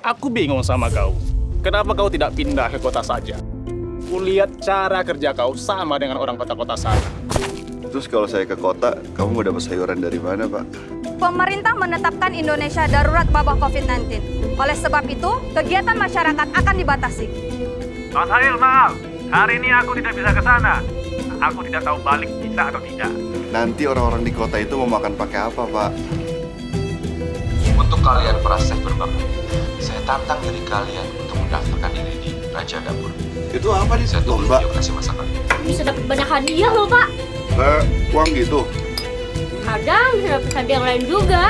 Aku bingung sama kau. Kenapa kau tidak pindah ke kota saja? Kulihat cara kerja kau sama dengan orang kota-kota sana. Terus kalau saya ke kota, kamu mau dapat sayuran dari mana, Pak? Pemerintah menetapkan Indonesia darurat wabah COVID-19. Oleh sebab itu, kegiatan masyarakat akan dibatasi. Mas Halil, maaf. Hari ini aku tidak bisa ke sana. Aku tidak tahu balik bisa atau tidak. Nanti orang-orang di kota itu mau makan pakai apa, Pak? Untuk kalian para chef berbakat, saya tantang diri kalian untuk mendaftarkan diri di Raja Dapur. Itu apa nih? Saya tunggu Lomba? video kasih masakan. Bisa dapat banyak hadiah loh, Pak. Kayak uang gitu. Kadang bisa dapat hadiah yang lain juga.